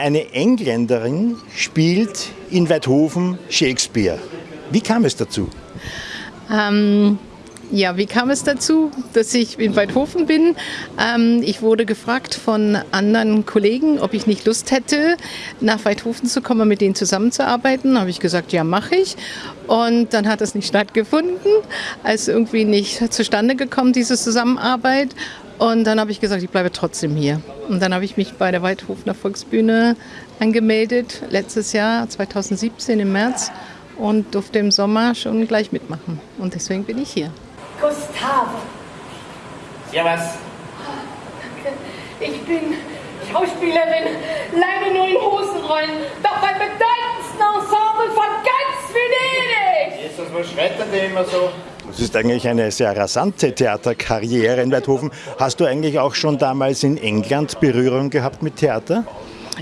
Eine Engländerin spielt in Weidhofen Shakespeare. Wie kam es dazu? Ähm, ja, wie kam es dazu, dass ich in Weidhofen bin? Ähm, ich wurde gefragt von anderen Kollegen, ob ich nicht Lust hätte, nach Weidhofen zu kommen, mit denen zusammenzuarbeiten. Habe ich gesagt, ja, mache ich. Und dann hat das nicht stattgefunden, als irgendwie nicht zustande gekommen, diese Zusammenarbeit. Und dann habe ich gesagt, ich bleibe trotzdem hier. Und dann habe ich mich bei der Weidhofener Volksbühne angemeldet, letztes Jahr, 2017 im März, und durfte im Sommer schon gleich mitmachen. Und deswegen bin ich hier. Gustave. Ja, was? Danke. Ich bin Schauspielerin, leider nur in Hosenrollen, doch beim bedeutendsten Ensemble von ganz Venedig. Jesus, was schreit denn der immer so? Das ist eigentlich eine sehr rasante Theaterkarriere in Weidhofen. Hast du eigentlich auch schon damals in England Berührung gehabt mit Theater?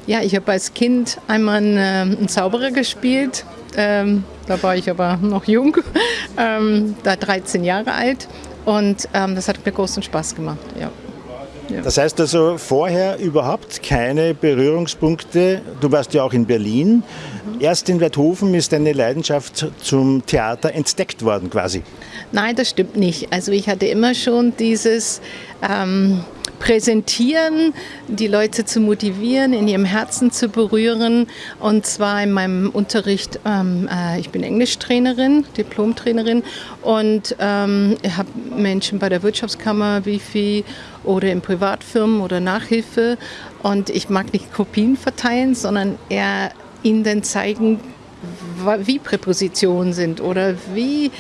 Ja, ich habe als Kind einmal einen, äh, einen Zauberer gespielt. Ähm, da war ich aber noch jung, ähm, da 13 Jahre alt. Und ähm, das hat mir großen Spaß gemacht. Ja. Ja. Das heißt also vorher überhaupt keine Berührungspunkte. Du warst ja auch in Berlin. Mhm. Erst in Werthofen ist deine Leidenschaft zum Theater entdeckt worden quasi. Nein, das stimmt nicht. Also ich hatte immer schon dieses ähm, präsentieren, die Leute zu motivieren, in ihrem Herzen zu berühren. Und zwar in meinem Unterricht, ähm, äh, ich bin Englischtrainerin, Diplomtrainerin und ähm, ich habe Menschen bei der Wirtschaftskammer, Wifi oder in Privatfirmen oder Nachhilfe. Und ich mag nicht Kopien verteilen, sondern eher ihnen zeigen, wie Präpositionen sind oder wie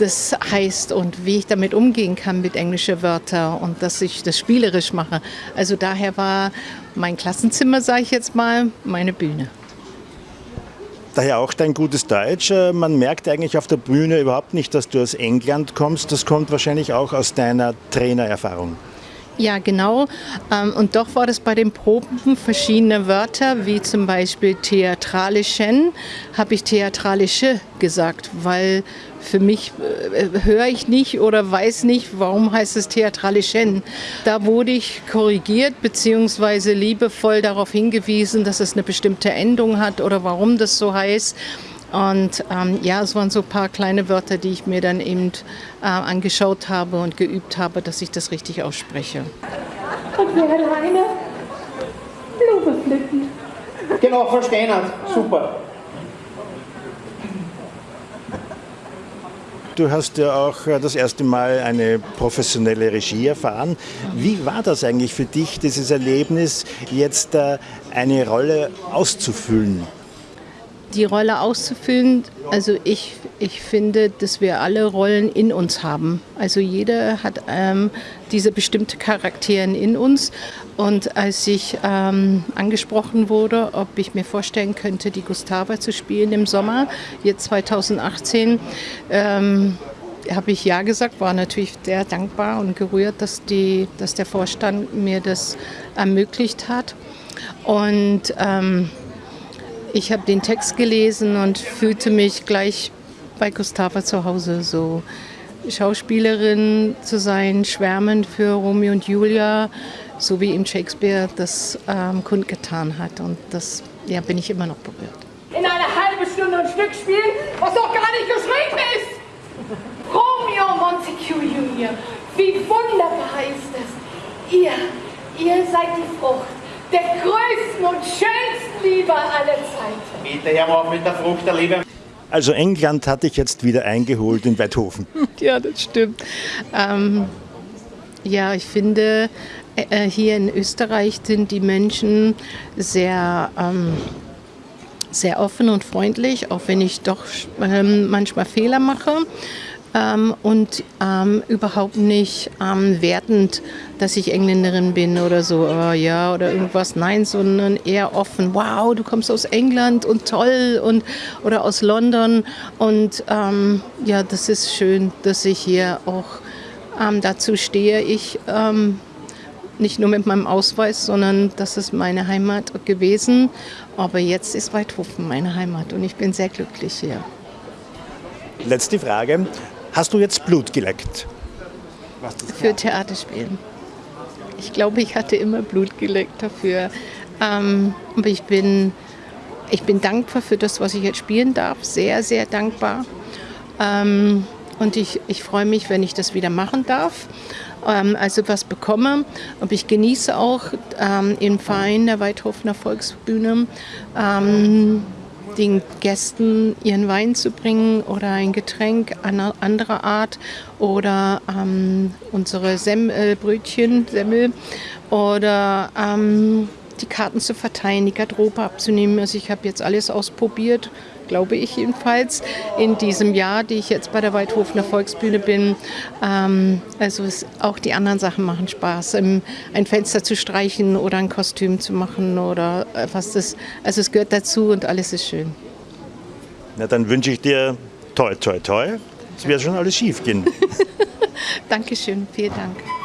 das heißt und wie ich damit umgehen kann mit englischen Wörtern und dass ich das spielerisch mache. Also daher war mein Klassenzimmer, sage ich jetzt mal, meine Bühne. Daher auch dein gutes Deutsch. Äh, man merkt eigentlich auf der Bühne überhaupt nicht, dass du aus England kommst. Das kommt wahrscheinlich auch aus deiner Trainererfahrung. Ja, genau. Ähm, und doch war das bei den Proben verschiedene Wörter, wie zum Beispiel theatralischen, habe ich theatralische gesagt, weil für mich äh, höre ich nicht oder weiß nicht, warum heißt es theatralischen. Da wurde ich korrigiert bzw. liebevoll darauf hingewiesen, dass es eine bestimmte Endung hat oder warum das so heißt. Und ähm, ja, es waren so ein paar kleine Wörter, die ich mir dann eben äh, angeschaut habe und geübt habe, dass ich das richtig ausspreche. Und wer alleine? Blume pflücken. Genau, Frau Steinert. Super. Du hast ja auch äh, das erste Mal eine professionelle Regie erfahren. Wie war das eigentlich für dich, dieses Erlebnis, jetzt äh, eine Rolle auszufüllen? Die Rolle auszufüllen. Also ich, ich finde, dass wir alle Rollen in uns haben. Also jeder hat ähm, diese bestimmte Charakteren in uns. Und als ich ähm, angesprochen wurde, ob ich mir vorstellen könnte, die Gustava zu spielen im Sommer, jetzt 2018, ähm, habe ich ja gesagt, war natürlich sehr dankbar und gerührt, dass, die, dass der Vorstand mir das ermöglicht hat. Und ähm, ich habe den Text gelesen und fühlte mich gleich bei Gustava zu Hause, so Schauspielerin zu sein, schwärmen für Romeo und Julia, so wie ihm Shakespeare das ähm, kundgetan hat. Und das ja, bin ich immer noch berührt. In einer halben Stunde ein Stück spielen, was doch gar nicht geschrieben ist. Romeo Montague Junior, wie wunderbar ist es. Ihr, ihr seid die Frucht der größten und schönsten Liebe aller Zeiten. Bitte, Herr auf mit der Frucht der Liebe. Also England hatte ich jetzt wieder eingeholt in Weidhofen. Ja, das stimmt. Ähm, ja, ich finde, äh, hier in Österreich sind die Menschen sehr, ähm, sehr offen und freundlich, auch wenn ich doch ähm, manchmal Fehler mache ähm, und ähm, überhaupt nicht ähm, wertend, dass ich Engländerin bin oder so, oh, ja, oder irgendwas. Nein, sondern eher offen. Wow, du kommst aus England und toll und oder aus London. Und ähm, ja, das ist schön, dass ich hier auch ähm, dazu stehe. Ich ähm, nicht nur mit meinem Ausweis, sondern das ist meine Heimat gewesen. Aber jetzt ist Weidhofen meine Heimat und ich bin sehr glücklich hier. Letzte Frage. Hast du jetzt Blut geleckt? Für Theaterspielen. Ich glaube, ich hatte immer Blut geleckt dafür. Ähm, aber ich bin, ich bin dankbar für das, was ich jetzt spielen darf. Sehr, sehr dankbar. Ähm, und ich, ich freue mich, wenn ich das wieder machen darf. Ähm, also was bekomme. Und ich genieße auch ähm, im Verein der Weidhofener Volksbühne ähm, den Gästen ihren Wein zu bringen oder ein Getränk anderer Art oder ähm, unsere Semmelbrötchen, Semmel oder ähm, die Karten zu verteilen, die Garderobe abzunehmen. Also ich habe jetzt alles ausprobiert, glaube ich jedenfalls, in diesem Jahr, die ich jetzt bei der Waldhofener Volksbühne bin. Ähm, also es, auch die anderen Sachen machen Spaß. Im, ein Fenster zu streichen oder ein Kostüm zu machen oder was das. Also es gehört dazu und alles ist schön. Na dann wünsche ich dir toi toi toi. Es wird schon alles schief gehen. Dankeschön, vielen Dank.